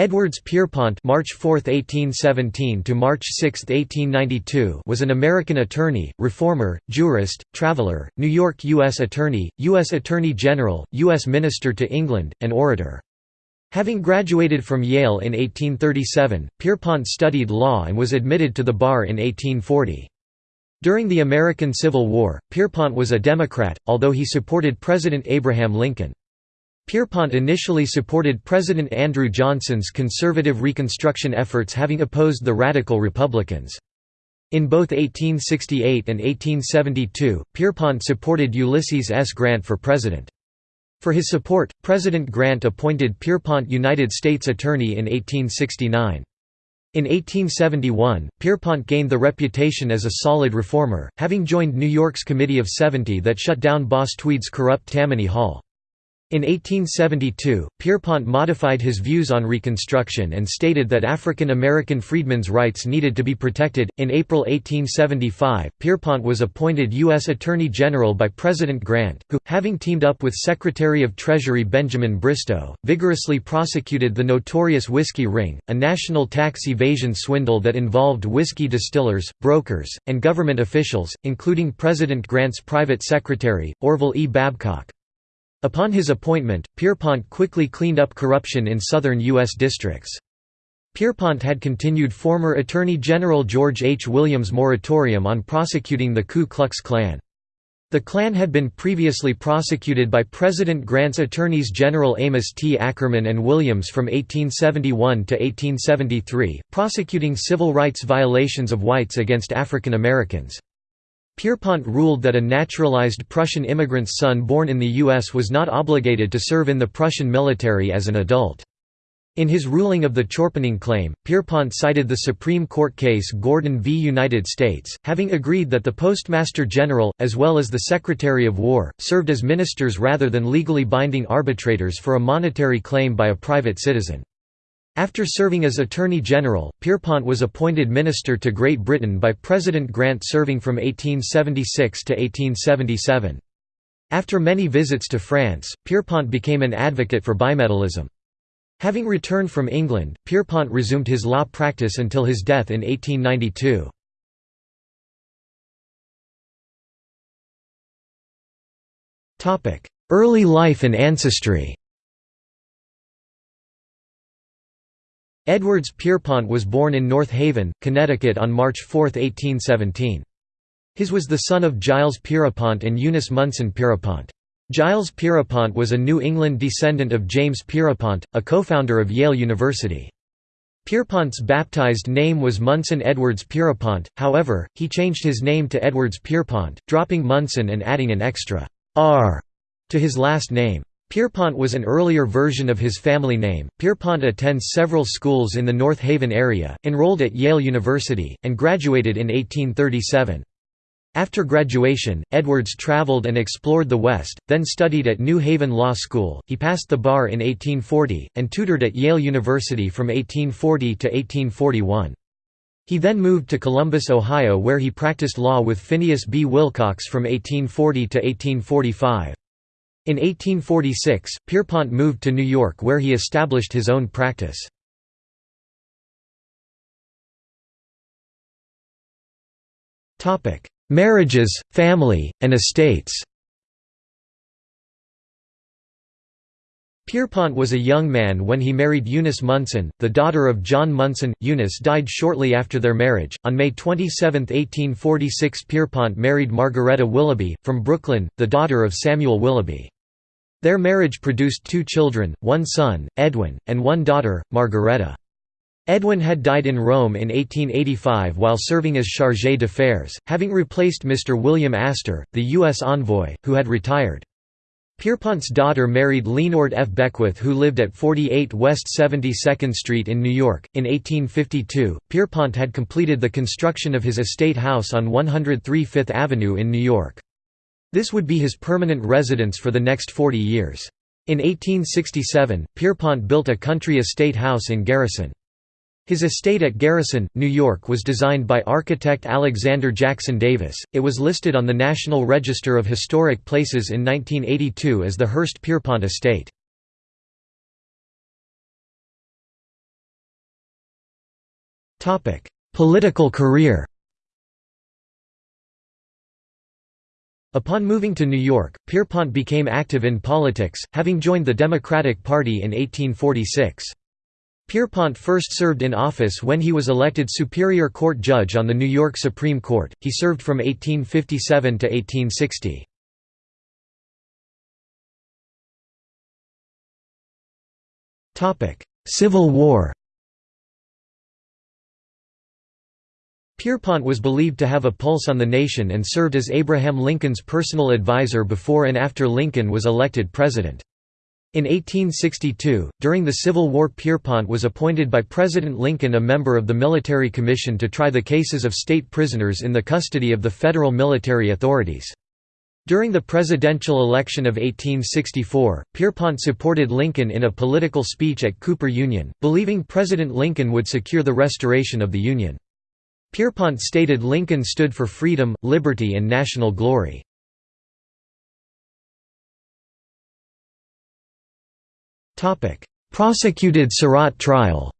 Edwards Pierrepont March 4, 1817 to March 6, 1892 was an American attorney, reformer, jurist, traveler, New York U.S. Attorney, U.S. Attorney General, U.S. Minister to England, and orator. Having graduated from Yale in 1837, Pierrepont studied law and was admitted to the bar in 1840. During the American Civil War, Pierrepont was a Democrat, although he supported President Abraham Lincoln. Pierrepont initially supported President Andrew Johnson's conservative Reconstruction efforts having opposed the Radical Republicans. In both 1868 and 1872, Pierrepont supported Ulysses S. Grant for president. For his support, President Grant appointed Pierrepont United States Attorney in 1869. In 1871, Pierrepont gained the reputation as a solid reformer, having joined New York's Committee of Seventy that shut down Boss Tweed's corrupt Tammany Hall. In 1872, Pierrepont modified his views on Reconstruction and stated that African American freedmen's rights needed to be protected. In April 1875, Pierrepont was appointed U.S. Attorney General by President Grant, who, having teamed up with Secretary of Treasury Benjamin Bristow, vigorously prosecuted the notorious whiskey ring, a national tax evasion swindle that involved whiskey distillers, brokers, and government officials, including President Grant's private secretary, Orville E. Babcock. Upon his appointment, Pierrepont quickly cleaned up corruption in southern U.S. districts. Pierrepont had continued former Attorney General George H. Williams' moratorium on prosecuting the Ku Klux Klan. The Klan had been previously prosecuted by President Grant's Attorneys General Amos T. Ackerman and Williams from 1871 to 1873, prosecuting civil rights violations of whites against African Americans. Pierrepont ruled that a naturalized Prussian immigrant's son born in the U.S. was not obligated to serve in the Prussian military as an adult. In his ruling of the Chorpenning claim, Pierrepont cited the Supreme Court case Gordon v. United States, having agreed that the Postmaster General, as well as the Secretary of War, served as ministers rather than legally binding arbitrators for a monetary claim by a private citizen. After serving as Attorney General, Pierrepont was appointed Minister to Great Britain by President Grant serving from 1876 to 1877. After many visits to France, Pierrepont became an advocate for bimetallism. Having returned from England, Pierrepont resumed his law practice until his death in 1892. Early life and ancestry Edwards Pierrepont was born in North Haven, Connecticut on March 4, 1817. His was the son of Giles Pierpont and Eunice Munson Pierpont. Giles Pierpont was a New England descendant of James Pierpont, a co-founder of Yale University. Pierrepont's baptized name was Munson Edwards Pierpont, however, he changed his name to Edwards Pierrepont, dropping Munson and adding an extra R to his last name. Pierrepont was an earlier version of his family name. Pierrepont attends several schools in the North Haven area, enrolled at Yale University, and graduated in 1837. After graduation, Edwards traveled and explored the West, then studied at New Haven Law School. He passed the bar in 1840, and tutored at Yale University from 1840 to 1841. He then moved to Columbus, Ohio where he practiced law with Phineas B. Wilcox from 1840 to 1845. In 1846, Pierrepont moved to New York where he established his own practice. Marriages, family, and estates Pierrepont was a young man when he married Eunice Munson, the daughter of John Munson. Eunice died shortly after their marriage. On May 27, 1846, Pierrepont married Margaretta Willoughby, from Brooklyn, the daughter of Samuel Willoughby. Their marriage produced two children, one son, Edwin, and one daughter, Margaretta. Edwin had died in Rome in 1885 while serving as chargé d'affaires, having replaced Mr. William Astor, the U.S. envoy, who had retired. Pierrepont's daughter married Leonard F. Beckwith who lived at 48 West 72nd Street in New York. In 1852, Pierrepont had completed the construction of his estate house on 103 Fifth Avenue in New York. This would be his permanent residence for the next 40 years. In 1867, Pierrepont built a country estate house in Garrison. His estate at Garrison, New York was designed by architect Alexander Jackson Davis. It was listed on the National Register of Historic Places in 1982 as the Hurst Pierrepont Estate. Political career Upon moving to New York, Pierrepont became active in politics, having joined the Democratic Party in 1846. Pierrepont first served in office when he was elected Superior Court judge on the New York Supreme Court. He served from 1857 to 1860. Civil War Pierrepont was believed to have a pulse on the nation and served as Abraham Lincoln's personal advisor before and after Lincoln was elected president. In 1862, during the Civil War Pierrepont was appointed by President Lincoln a member of the Military Commission to try the cases of state prisoners in the custody of the federal military authorities. During the presidential election of 1864, Pierrepont supported Lincoln in a political speech at Cooper Union, believing President Lincoln would secure the restoration of the Union. Pierrepont stated Lincoln stood for freedom, liberty and national glory. Prosecuted Surratt trial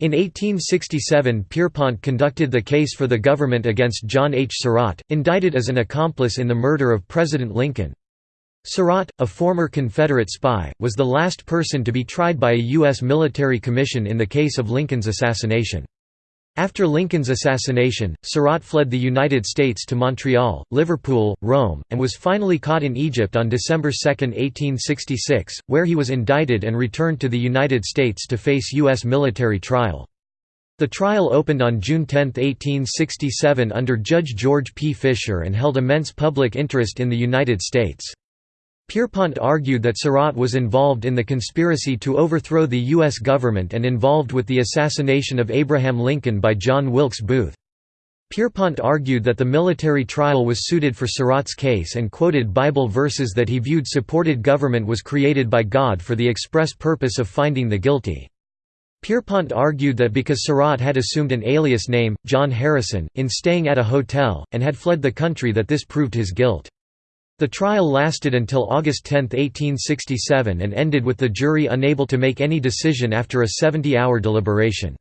In 1867 Pierrepont conducted the case for the government against John H. Surratt, indicted as an accomplice in the murder of President Lincoln. Surratt, a former Confederate spy, was the last person to be tried by a U.S. military commission in the case of Lincoln's assassination. After Lincoln's assassination, Surratt fled the United States to Montreal, Liverpool, Rome, and was finally caught in Egypt on December 2, 1866, where he was indicted and returned to the United States to face U.S. military trial. The trial opened on June 10, 1867 under Judge George P. Fisher and held immense public interest in the United States. Pierrepont argued that Surratt was involved in the conspiracy to overthrow the U.S. government and involved with the assassination of Abraham Lincoln by John Wilkes Booth. Pierrepont argued that the military trial was suited for Surratt's case and quoted Bible verses that he viewed supported government was created by God for the express purpose of finding the guilty. Pierrepont argued that because Surratt had assumed an alias name, John Harrison, in staying at a hotel, and had fled the country that this proved his guilt. The trial lasted until August 10, 1867 and ended with the jury unable to make any decision after a 70-hour deliberation.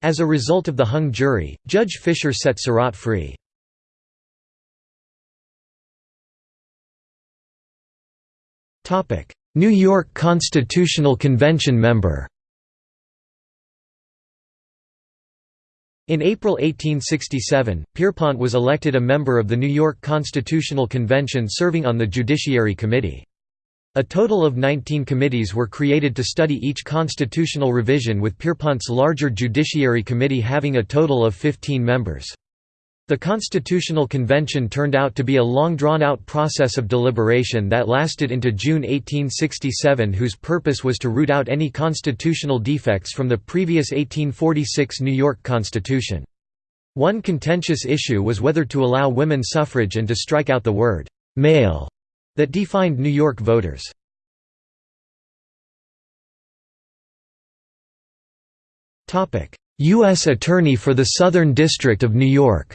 As a result of the hung jury, Judge Fisher set Surratt free. New York Constitutional Convention member In April 1867, Pierrepont was elected a member of the New York Constitutional Convention serving on the Judiciary Committee. A total of 19 committees were created to study each constitutional revision with Pierrepont's larger Judiciary Committee having a total of 15 members. The Constitutional Convention turned out to be a long drawn-out process of deliberation that lasted into June 1867 whose purpose was to root out any constitutional defects from the previous 1846 New York Constitution. One contentious issue was whether to allow women suffrage and to strike out the word «male» that defined New York voters. U.S. Attorney for the Southern District of New York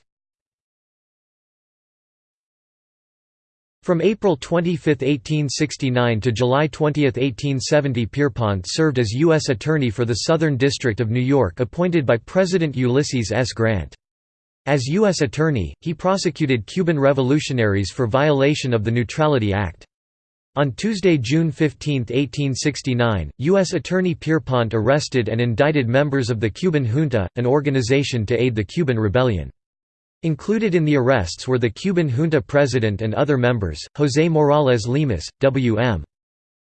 From April 25, 1869 to July 20, 1870 Pierrepont served as U.S. Attorney for the Southern District of New York appointed by President Ulysses S. Grant. As U.S. Attorney, he prosecuted Cuban revolutionaries for violation of the Neutrality Act. On Tuesday, June 15, 1869, U.S. Attorney Pierrepont arrested and indicted members of the Cuban junta, an organization to aid the Cuban Rebellion. Included in the arrests were the Cuban junta president and other members, José Morales Lemus, W.M.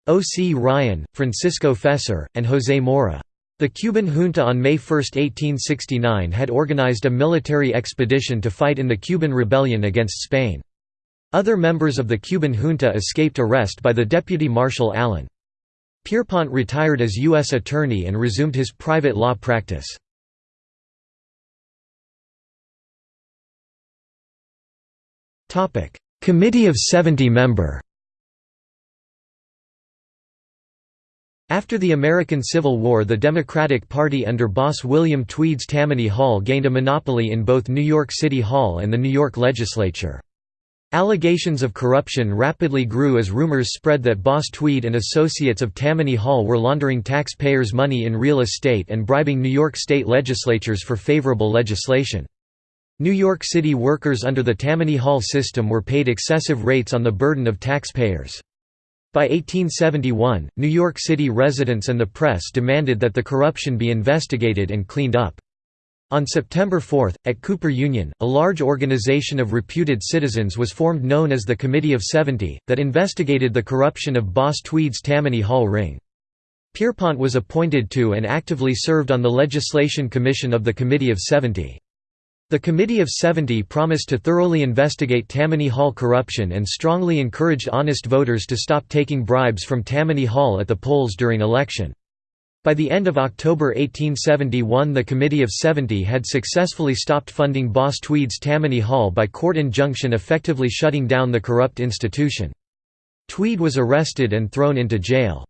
O. C. Ryan, Francisco Fesser, and José Mora. The Cuban junta on May 1, 1869 had organized a military expedition to fight in the Cuban rebellion against Spain. Other members of the Cuban junta escaped arrest by the deputy marshal Allen. Pierrepont retired as U.S. attorney and resumed his private law practice. Committee of 70 member After the American Civil War the Democratic Party under boss William Tweed's Tammany Hall gained a monopoly in both New York City Hall and the New York legislature. Allegations of corruption rapidly grew as rumors spread that boss Tweed and associates of Tammany Hall were laundering taxpayers' money in real estate and bribing New York state legislatures for favorable legislation. New York City workers under the Tammany Hall system were paid excessive rates on the burden of taxpayers. By 1871, New York City residents and the press demanded that the corruption be investigated and cleaned up. On September 4, at Cooper Union, a large organization of reputed citizens was formed known as the Committee of Seventy, that investigated the corruption of Boss Tweed's Tammany Hall ring. Pierrepont was appointed to and actively served on the Legislation Commission of the Committee of Seventy. The Committee of Seventy promised to thoroughly investigate Tammany Hall corruption and strongly encouraged honest voters to stop taking bribes from Tammany Hall at the polls during election. By the end of October 1871 the Committee of Seventy had successfully stopped funding Boss Tweed's Tammany Hall by court injunction effectively shutting down the corrupt institution. Tweed was arrested and thrown into jail.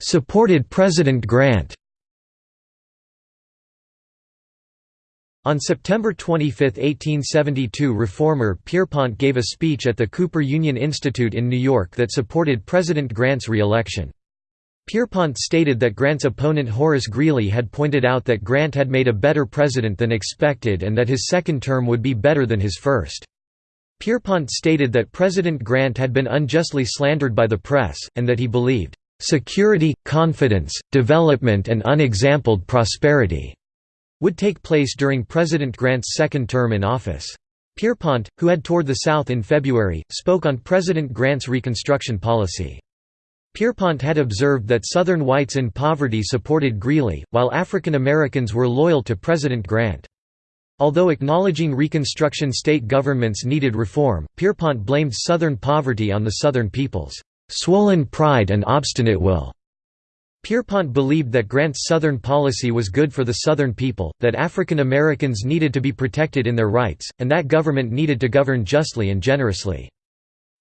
Supported President Grant On September 25, 1872 reformer Pierrepont gave a speech at the Cooper Union Institute in New York that supported President Grant's re-election. Pierrepont stated that Grant's opponent Horace Greeley had pointed out that Grant had made a better president than expected and that his second term would be better than his first. Pierrepont stated that President Grant had been unjustly slandered by the press, and that he believed, "...security, confidence, development and unexampled prosperity." would take place during President Grant's second term in office. Pierrepont, who had toured the South in February, spoke on President Grant's Reconstruction policy. Pierrepont had observed that Southern whites in poverty supported Greeley, while African Americans were loyal to President Grant. Although acknowledging Reconstruction state governments needed reform, Pierrepont blamed Southern poverty on the Southern people's "...swollen pride and obstinate will." Pierrepont believed that Grant's Southern policy was good for the Southern people, that African Americans needed to be protected in their rights, and that government needed to govern justly and generously.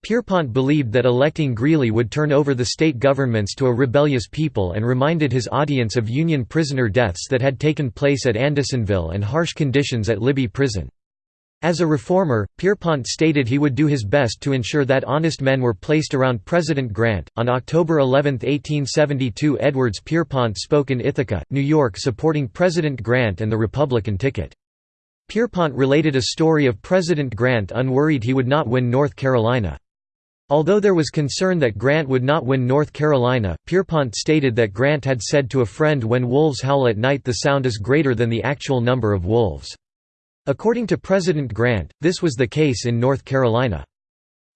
Pierrepont believed that electing Greeley would turn over the state governments to a rebellious people and reminded his audience of Union prisoner deaths that had taken place at Andersonville and harsh conditions at Libby Prison. As a reformer, Pierrepont stated he would do his best to ensure that honest men were placed around President Grant. On October 11, 1872, Edwards Pierrepont spoke in Ithaca, New York, supporting President Grant and the Republican ticket. Pierrepont related a story of President Grant unworried he would not win North Carolina. Although there was concern that Grant would not win North Carolina, Pierrepont stated that Grant had said to a friend when wolves howl at night the sound is greater than the actual number of wolves. According to President Grant, this was the case in North Carolina.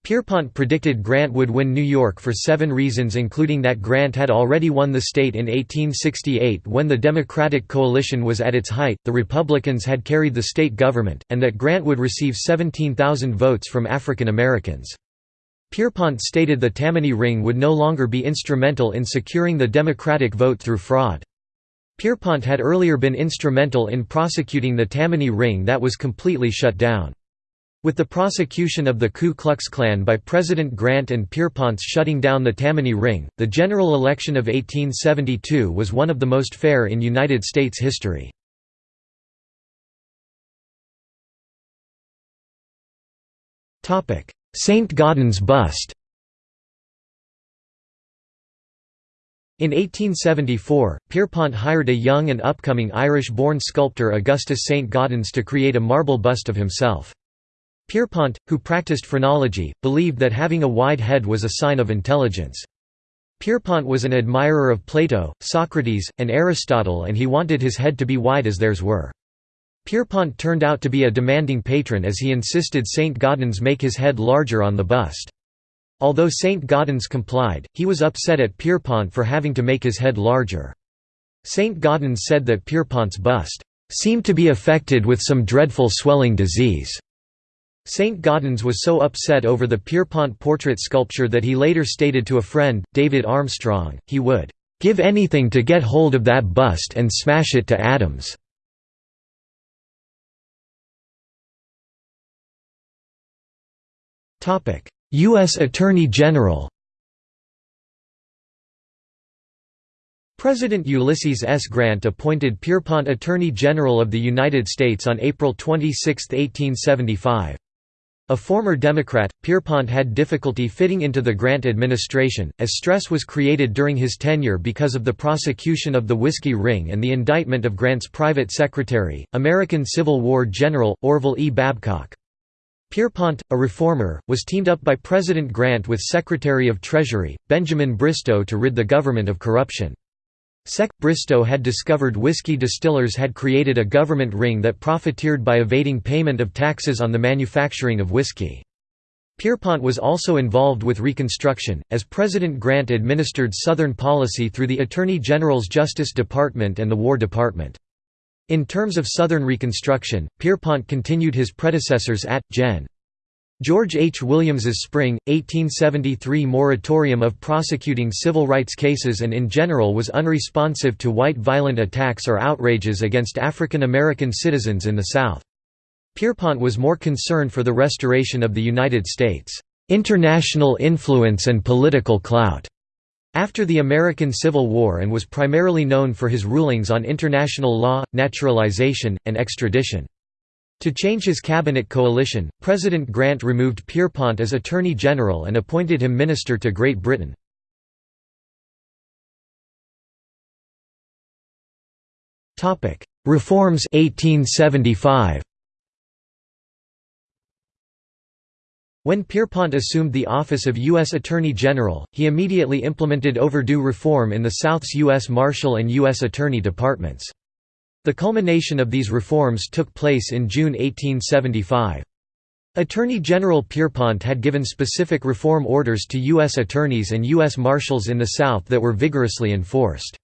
Pierrepont predicted Grant would win New York for seven reasons including that Grant had already won the state in 1868 when the Democratic coalition was at its height, the Republicans had carried the state government, and that Grant would receive 17,000 votes from African Americans. Pierrepont stated the Tammany Ring would no longer be instrumental in securing the Democratic vote through fraud. Pierrepont had earlier been instrumental in prosecuting the Tammany Ring that was completely shut down. With the prosecution of the Ku Klux Klan by President Grant and Pierrepont's shutting down the Tammany Ring, the general election of 1872 was one of the most fair in United States history. St. Gaudens bust In 1874, Pierrepont hired a young and upcoming Irish-born sculptor Augustus St. Gaudens to create a marble bust of himself. Pierrepont, who practiced phrenology, believed that having a wide head was a sign of intelligence. Pierrepont was an admirer of Plato, Socrates, and Aristotle and he wanted his head to be wide as theirs were. Pierrepont turned out to be a demanding patron as he insisted St. Gaudens make his head larger on the bust. Although St. Gaudens complied, he was upset at Pierrepont for having to make his head larger. St. Gaudens said that Pierrepont's bust seemed to be affected with some dreadful swelling disease. St. Gaudens was so upset over the Pierrepont portrait sculpture that he later stated to a friend, David Armstrong, he would "...give anything to get hold of that bust and smash it to atoms." U.S. Attorney General President Ulysses S. Grant appointed Pierrepont Attorney General of the United States on April 26, 1875. A former Democrat, Pierrepont had difficulty fitting into the Grant administration, as stress was created during his tenure because of the prosecution of the Whiskey Ring and the indictment of Grant's private secretary, American Civil War General, Orville E. Babcock. Pierrepont, a reformer, was teamed up by President Grant with Secretary of Treasury, Benjamin Bristow to rid the government of corruption. Sec. Bristow had discovered whiskey distillers had created a government ring that profiteered by evading payment of taxes on the manufacturing of whiskey. Pierrepont was also involved with Reconstruction, as President Grant administered Southern policy through the Attorney General's Justice Department and the War Department. In terms of Southern Reconstruction, Pierrepont continued his predecessors at, Gen. George H. Williams's spring, 1873 moratorium of prosecuting civil rights cases and in general was unresponsive to white violent attacks or outrages against African American citizens in the South. Pierrepont was more concerned for the restoration of the United States' international influence and political clout after the American Civil War and was primarily known for his rulings on international law, naturalization, and extradition. To change his cabinet coalition, President Grant removed Pierrepont as Attorney General and appointed him Minister to Great Britain. Reforms 1875. When Pierrepont assumed the office of U.S. Attorney General, he immediately implemented overdue reform in the South's U.S. Marshal and U.S. Attorney departments. The culmination of these reforms took place in June 1875. Attorney General Pierrepont had given specific reform orders to U.S. attorneys and U.S. marshals in the South that were vigorously enforced.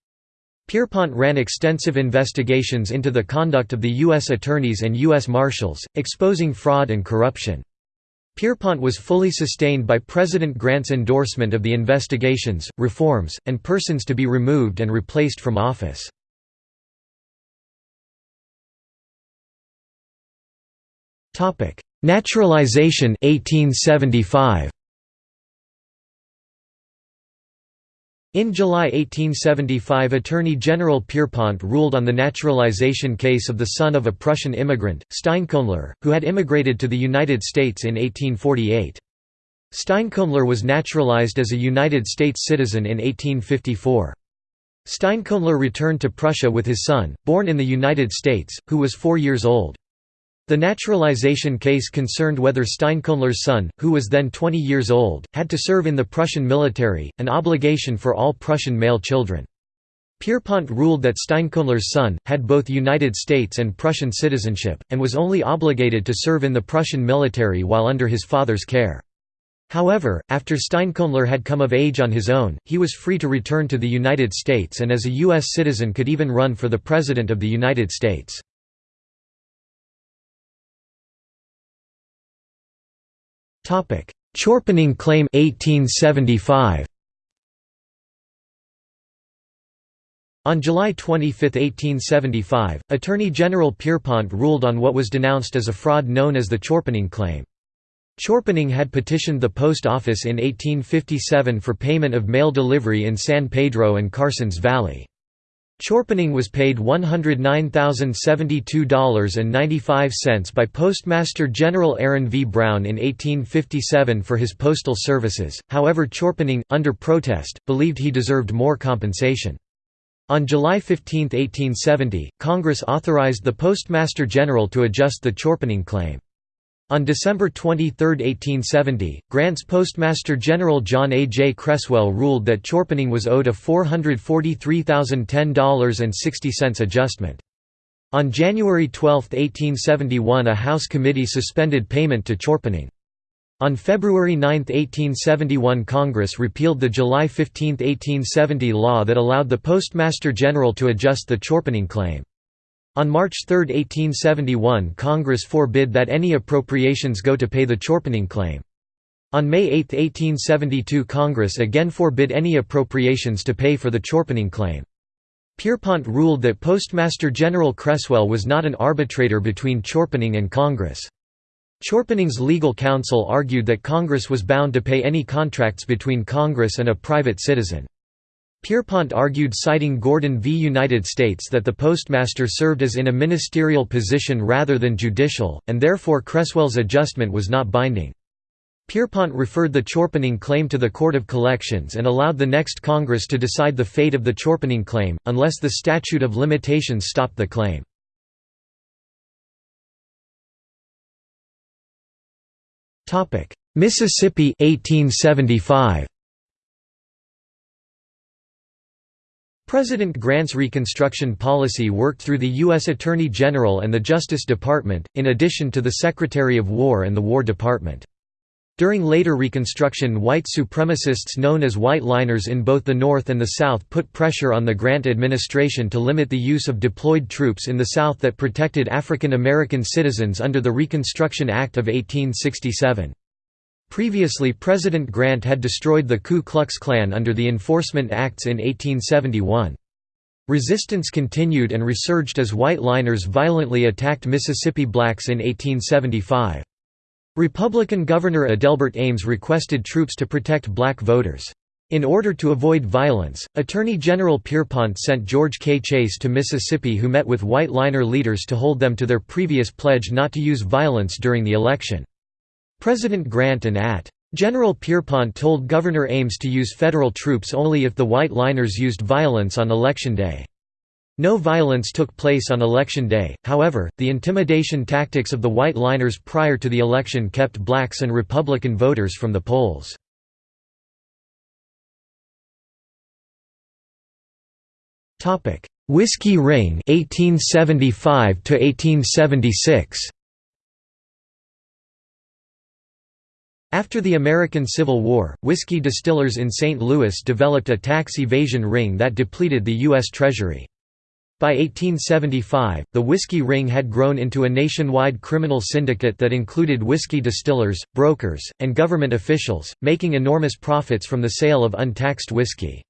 Pierrepont ran extensive investigations into the conduct of the U.S. attorneys and U.S. marshals, exposing fraud and corruption. Pierrepont was fully sustained by President Grant's endorsement of the investigations, reforms, and persons to be removed and replaced from office. Naturalization 1875. In July 1875 Attorney General Pierrepont ruled on the naturalization case of the son of a Prussian immigrant, Steinkauler, who had immigrated to the United States in 1848. Steinkauler was naturalized as a United States citizen in 1854. Steinkauler returned to Prussia with his son, born in the United States, who was four years old. The naturalization case concerned whether Steinkauler's son, who was then 20 years old, had to serve in the Prussian military, an obligation for all Prussian male children. Pierrepont ruled that Steinkauler's son, had both United States and Prussian citizenship, and was only obligated to serve in the Prussian military while under his father's care. However, after Steinkauler had come of age on his own, he was free to return to the United States and as a U.S. citizen could even run for the President of the United States. Topic: Chorpenning Claim 1875. On July 25, 1875, Attorney General Pierrepont ruled on what was denounced as a fraud known as the Chorpenning Claim. Chorpenning had petitioned the post office in 1857 for payment of mail delivery in San Pedro and Carson's Valley. Chorpenning was paid $109,072.95 by Postmaster General Aaron V. Brown in 1857 for his postal services, however Chorpenning, under protest, believed he deserved more compensation. On July 15, 1870, Congress authorized the Postmaster General to adjust the Chorpenning claim. On December 23, 1870, Grant's Postmaster General John A. J. Cresswell ruled that Chorpenning was owed a $443,010.60 adjustment. On January 12, 1871 a House committee suspended payment to Chorpenning. On February 9, 1871 Congress repealed the July 15, 1870 law that allowed the Postmaster General to adjust the Chorpenning claim. On March 3, 1871 Congress forbid that any appropriations go to pay the Chorpenning claim. On May 8, 1872 Congress again forbid any appropriations to pay for the Chorpenning claim. Pierrepont ruled that Postmaster General Cresswell was not an arbitrator between Chorpenning and Congress. Chorpenning's legal counsel argued that Congress was bound to pay any contracts between Congress and a private citizen. Pierrepont argued citing Gordon v. United States that the postmaster served as in a ministerial position rather than judicial, and therefore Cresswell's adjustment was not binding. Pierrepont referred the Chorpenning claim to the Court of Collections and allowed the next Congress to decide the fate of the Chorpenning claim, unless the statute of limitations stopped the claim. Mississippi 1875. President Grant's Reconstruction policy worked through the U.S. Attorney General and the Justice Department, in addition to the Secretary of War and the War Department. During later Reconstruction white supremacists known as White Liners in both the North and the South put pressure on the Grant administration to limit the use of deployed troops in the South that protected African American citizens under the Reconstruction Act of 1867. Previously President Grant had destroyed the Ku Klux Klan under the Enforcement Acts in 1871. Resistance continued and resurged as white liners violently attacked Mississippi blacks in 1875. Republican Governor Adelbert Ames requested troops to protect black voters. In order to avoid violence, Attorney General Pierrepont sent George K. Chase to Mississippi who met with white liner leaders to hold them to their previous pledge not to use violence during the election. President Grant and at. General Pierrepont told Governor Ames to use federal troops only if the White Liners used violence on Election Day. No violence took place on Election Day, however, the intimidation tactics of the White Liners prior to the election kept blacks and Republican voters from the polls. Whiskey Ring 1875 to 1876 After the American Civil War, whiskey distillers in St. Louis developed a tax evasion ring that depleted the U.S. Treasury. By 1875, the whiskey ring had grown into a nationwide criminal syndicate that included whiskey distillers, brokers, and government officials, making enormous profits from the sale of untaxed whiskey.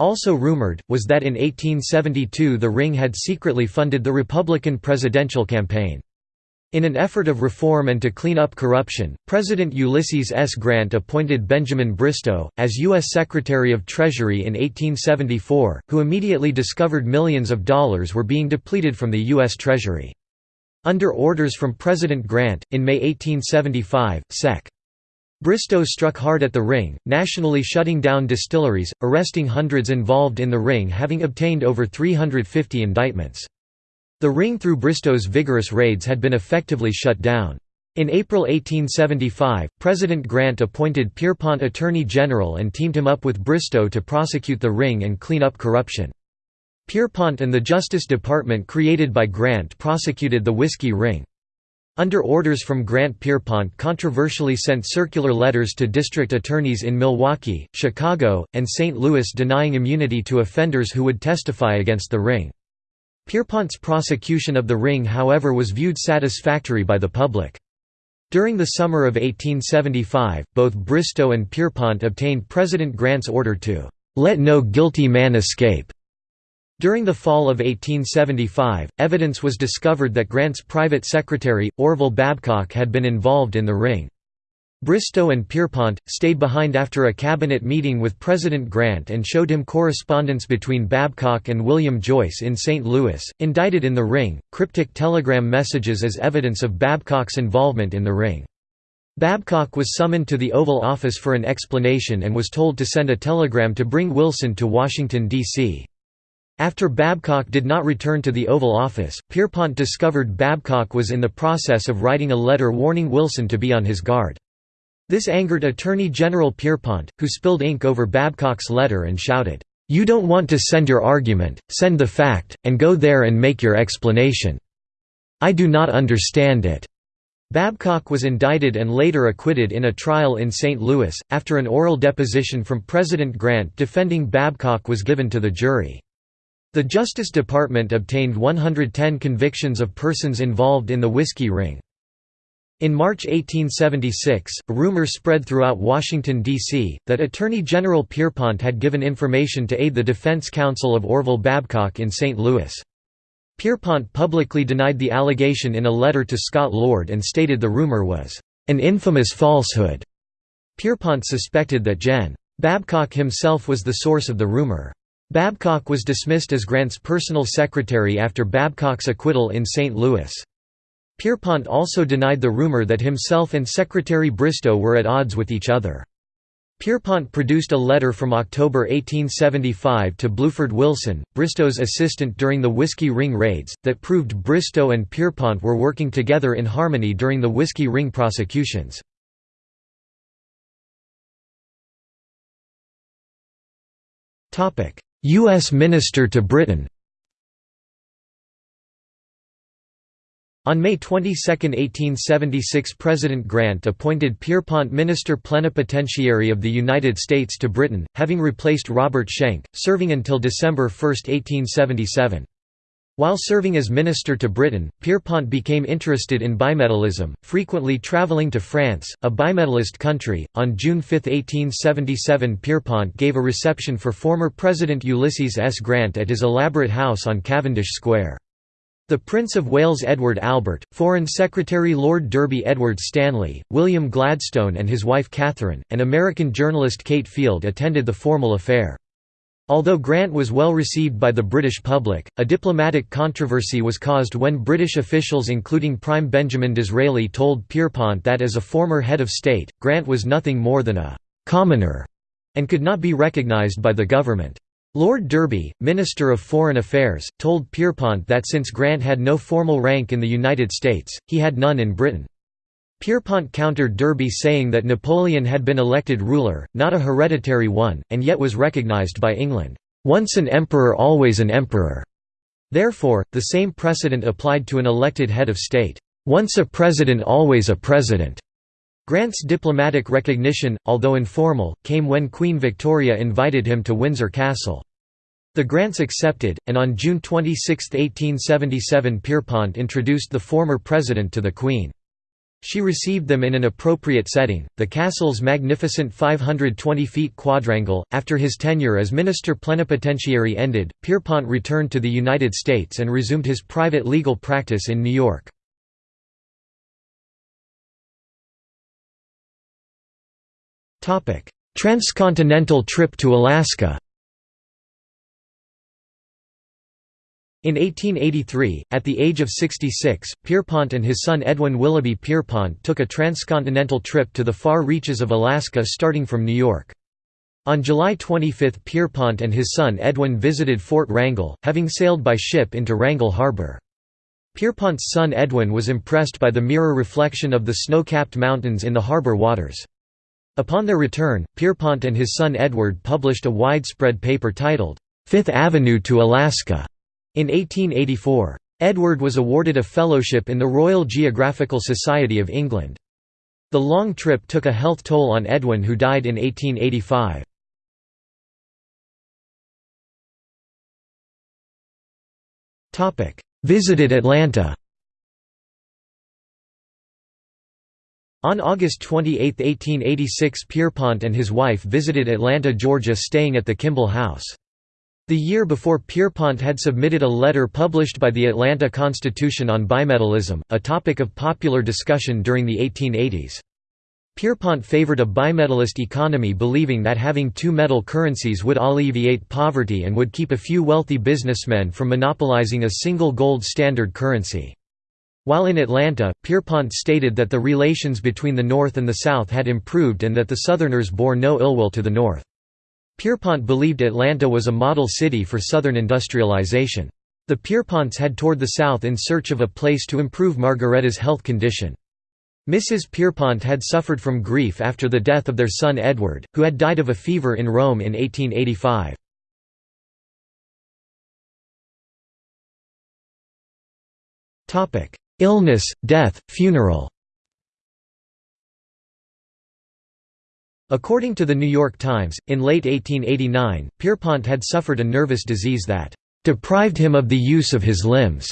Also rumored, was that in 1872 the ring had secretly funded the Republican presidential campaign. In an effort of reform and to clean up corruption, President Ulysses S. Grant appointed Benjamin Bristow, as U.S. Secretary of Treasury in 1874, who immediately discovered millions of dollars were being depleted from the U.S. Treasury. Under orders from President Grant, in May 1875, Sec. Bristow struck hard at the ring, nationally shutting down distilleries, arresting hundreds involved in the ring having obtained over 350 indictments. The ring through Bristow's vigorous raids had been effectively shut down. In April 1875, President Grant appointed Pierrepont Attorney General and teamed him up with Bristow to prosecute the ring and clean up corruption. Pierrepont and the Justice Department created by Grant prosecuted the Whiskey Ring. Under orders from Grant Pierrepont controversially sent circular letters to district attorneys in Milwaukee, Chicago, and St. Louis denying immunity to offenders who would testify against the ring. Pierrepont's prosecution of the ring however was viewed satisfactory by the public. During the summer of 1875, both Bristow and Pierrepont obtained President Grant's order to "...let no guilty man escape." During the fall of 1875, evidence was discovered that Grant's private secretary, Orville Babcock had been involved in the ring. Bristow and Pierrepont, stayed behind after a cabinet meeting with President Grant and showed him correspondence between Babcock and William Joyce in St. Louis, indicted in the ring, cryptic telegram messages as evidence of Babcock's involvement in the ring. Babcock was summoned to the Oval Office for an explanation and was told to send a telegram to bring Wilson to Washington, D.C. After Babcock did not return to the Oval Office, Pierrepont discovered Babcock was in the process of writing a letter warning Wilson to be on his guard. This angered Attorney General Pierrepont, who spilled ink over Babcock's letter and shouted, "'You don't want to send your argument, send the fact, and go there and make your explanation. I do not understand it.'" Babcock was indicted and later acquitted in a trial in St. Louis, after an oral deposition from President Grant defending Babcock was given to the jury. The Justice Department obtained 110 convictions of persons involved in the whiskey ring. In March 1876, a rumor spread throughout Washington, D.C., that Attorney General Pierrepont had given information to aid the defense counsel of Orville Babcock in St. Louis. Pierrepont publicly denied the allegation in a letter to Scott Lord and stated the rumor was, "...an infamous falsehood." Pierrepont suspected that Gen. Babcock himself was the source of the rumor. Babcock was dismissed as Grant's personal secretary after Babcock's acquittal in St. Louis. Pierrepont also denied the rumor that himself and Secretary Bristow were at odds with each other. Pierrepont produced a letter from October 1875 to Bluford Wilson, Bristow's assistant during the Whiskey Ring raids, that proved Bristow and Pierrepont were working together in harmony during the Whiskey Ring prosecutions. U.S. Minister to Britain On May 22, 1876 President Grant appointed Pierrepont Minister Plenipotentiary of the United States to Britain, having replaced Robert Schenck, serving until December 1, 1877. While serving as minister to Britain, Pierrepont became interested in bimetallism, frequently traveling to France, a bimetallist country. On June 5, 1877, Pierrepont gave a reception for former President Ulysses S. Grant at his elaborate house on Cavendish Square. The Prince of Wales Edward Albert, Foreign Secretary Lord Derby Edward Stanley, William Gladstone and his wife Catherine, and American journalist Kate Field attended the formal affair. Although Grant was well received by the British public, a diplomatic controversy was caused when British officials including Prime Benjamin Disraeli told Pierrepont that as a former head of state, Grant was nothing more than a «commoner» and could not be recognised by the government. Lord Derby, Minister of Foreign Affairs, told Pierrepont that since Grant had no formal rank in the United States, he had none in Britain. Pierrepont countered Derby saying that Napoleon had been elected ruler, not a hereditary one, and yet was recognized by England, "...once an emperor always an emperor." Therefore, the same precedent applied to an elected head of state, "...once a president always a president." Grant's diplomatic recognition, although informal, came when Queen Victoria invited him to Windsor Castle. The Grants accepted, and on June 26, 1877 Pierrepont introduced the former president to the Queen. She received them in an appropriate setting, the castle's magnificent 520 feet quadrangle. After his tenure as minister plenipotentiary ended, Pierrepont returned to the United States and resumed his private legal practice in New York. Transcontinental trip to Alaska In 1883, at the age of 66, Pierrepont and his son Edwin Willoughby Pierrepont took a transcontinental trip to the far reaches of Alaska starting from New York. On July 25 Pierrepont and his son Edwin visited Fort Wrangell, having sailed by ship into Wrangell Harbor. Pierrepont's son Edwin was impressed by the mirror reflection of the snow-capped mountains in the harbor waters. Upon their return, Pierrepont and his son Edward published a widespread paper titled, Fifth Avenue to Alaska, in 1884. Edward was awarded a fellowship in the Royal Geographical Society of England. The long trip took a health toll on Edwin who died in 1885. Visited Atlanta On August 28, 1886 Pierrepont and his wife visited Atlanta, Georgia staying at the Kimball House. The year before Pierrepont had submitted a letter published by the Atlanta Constitution on bimetallism, a topic of popular discussion during the 1880s. Pierrepont favored a bimetallist economy believing that having two metal currencies would alleviate poverty and would keep a few wealthy businessmen from monopolizing a single gold standard currency. While in Atlanta, Pierrepont stated that the relations between the North and the South had improved and that the Southerners bore no ill will to the North. Pierrepont believed Atlanta was a model city for Southern industrialization. The Pierreponts had toured the South in search of a place to improve Margaretta's health condition. Mrs. Pierrepont had suffered from grief after the death of their son Edward, who had died of a fever in Rome in 1885. Illness, death, funeral According to the New York Times, in late 1889, Pierrepont had suffered a nervous disease that "...deprived him of the use of his limbs."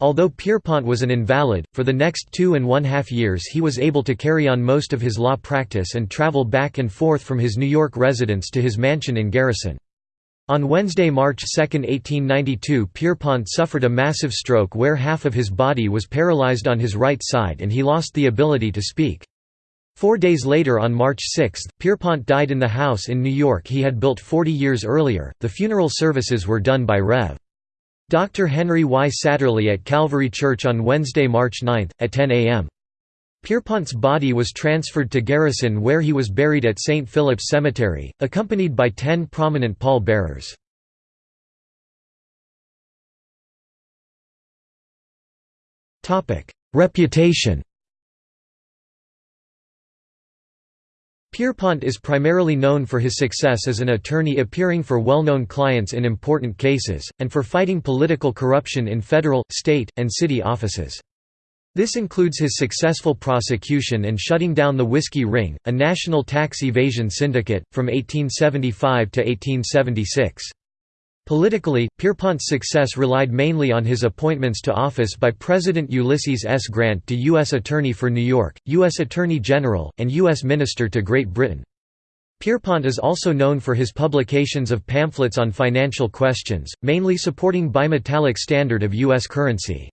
Although Pierrepont was an invalid, for the next two and one half years he was able to carry on most of his law practice and travel back and forth from his New York residence to his mansion in Garrison. On Wednesday, March 2, 1892 Pierrepont suffered a massive stroke where half of his body was paralyzed on his right side and he lost the ability to speak. Four days later, on March 6, Pierrepont died in the house in New York he had built 40 years earlier. The funeral services were done by Rev. Dr. Henry Y. Satterlee at Calvary Church on Wednesday, March 9, at 10 a.m. Pierrepont's body was transferred to Garrison where he was buried at St. Philip's Cemetery, accompanied by ten prominent pall-bearers. Reputation Pierrepont is primarily known for his success as an attorney appearing for well-known clients in important cases, and for fighting political corruption in federal, state, and city offices. This includes his successful prosecution and shutting down the Whiskey Ring, a national tax evasion syndicate, from 1875 to 1876. Politically, Pierrepont's success relied mainly on his appointments to office by President Ulysses S. Grant to U.S. Attorney for New York, U.S. Attorney General, and U.S. Minister to Great Britain. Pierrepont is also known for his publications of pamphlets on financial questions, mainly supporting bimetallic standard of U.S. currency.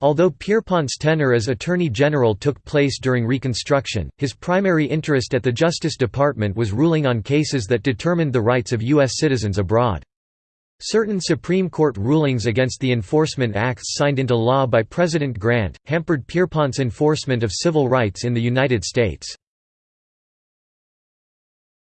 Although Pierrepont's tenure as Attorney General took place during Reconstruction, his primary interest at the Justice Department was ruling on cases that determined the rights of U.S. citizens abroad. Certain Supreme Court rulings against the enforcement acts signed into law by President Grant, hampered Pierrepont's enforcement of civil rights in the United States.